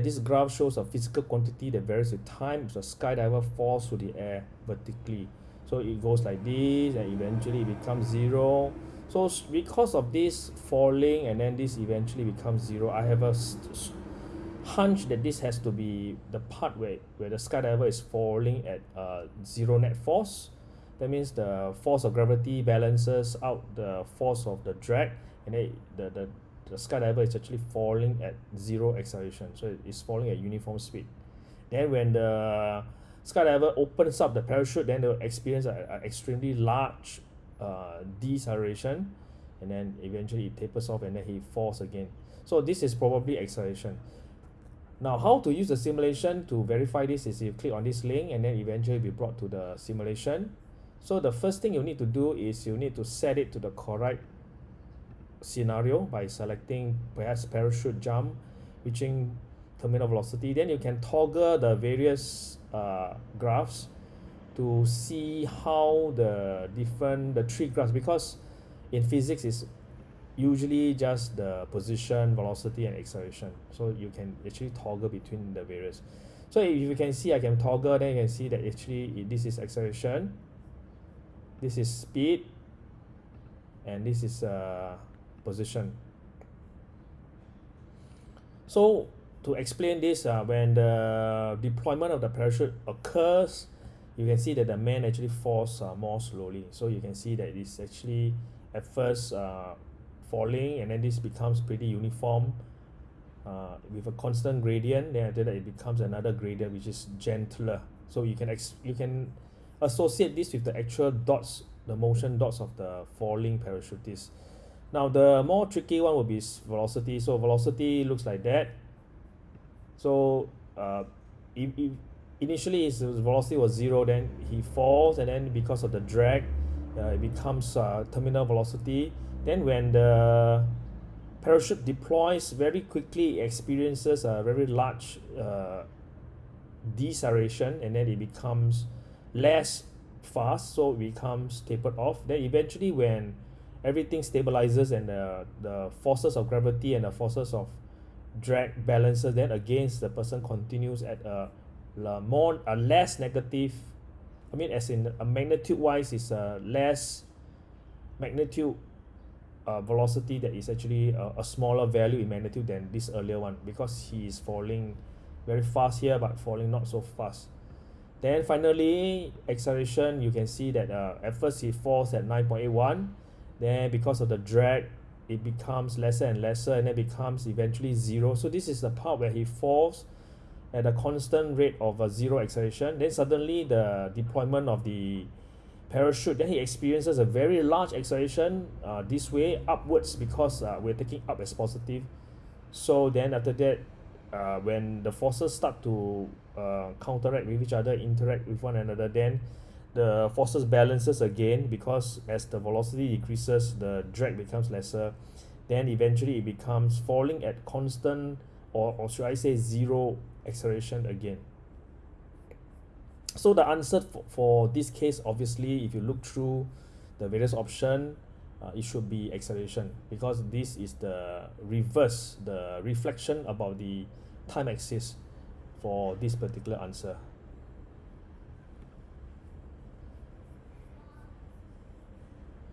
This graph shows a physical quantity that varies with time. So a skydiver falls through the air vertically. So it goes like this and eventually it becomes zero. So because of this falling and then this eventually becomes zero, I have a hunch that this has to be the part where, where the skydiver is falling at uh, zero net force. That means the force of gravity balances out the force of the drag and then the, the, the skydiver is actually falling at zero acceleration. So it's falling at uniform speed. Then when the skydiver opens up the parachute, then they'll experience an extremely large uh, deceleration and then eventually it tapers off and then he falls again. So this is probably acceleration. Now, how to use the simulation to verify this is you click on this link and then eventually be brought to the simulation. So the first thing you need to do is you need to set it to the correct scenario by selecting perhaps parachute jump, reaching terminal velocity. Then you can toggle the various uh, graphs to see how the different, the three graphs, because in physics is usually just the position velocity and acceleration so you can actually toggle between the various so if you can see I can toggle then you can see that actually this is acceleration this is speed and this is uh, position. So to explain this uh, when the deployment of the parachute occurs you can see that the man actually falls uh, more slowly. So you can see that it's actually at first uh, falling and then this becomes pretty uniform uh, with a constant gradient. Then after that it becomes another gradient which is gentler. So you can ex you can associate this with the actual dots the motion dots of the falling parachutist now the more tricky one will be velocity. So velocity looks like that. So uh, if, if initially his velocity was zero then he falls and then because of the drag uh, it becomes uh, terminal velocity. Then when the parachute deploys very quickly experiences a very large uh, deceleration and then it becomes less fast so it becomes tapered off. Then eventually when everything stabilizes and the, the forces of gravity and the forces of drag balances then against the person continues at a, a more a less negative I mean as in a magnitude wise is a less magnitude uh, velocity that is actually a, a smaller value in magnitude than this earlier one because he is falling very fast here but falling not so fast. Then finally acceleration you can see that uh, at first he falls at 9.81 then because of the drag it becomes lesser and lesser and then becomes eventually zero. So this is the part where he falls at a constant rate of a zero acceleration. Then suddenly the deployment of the parachute then he experiences a very large acceleration uh, this way upwards because uh, we're taking up as positive. So then after that uh, when the forces start to uh, counteract with each other interact with one another then the forces balances again because as the velocity decreases the drag becomes lesser then eventually it becomes falling at constant or, or should I say zero acceleration again. So the answer for, for this case obviously if you look through the various option uh, it should be acceleration because this is the reverse the reflection about the time axis for this particular answer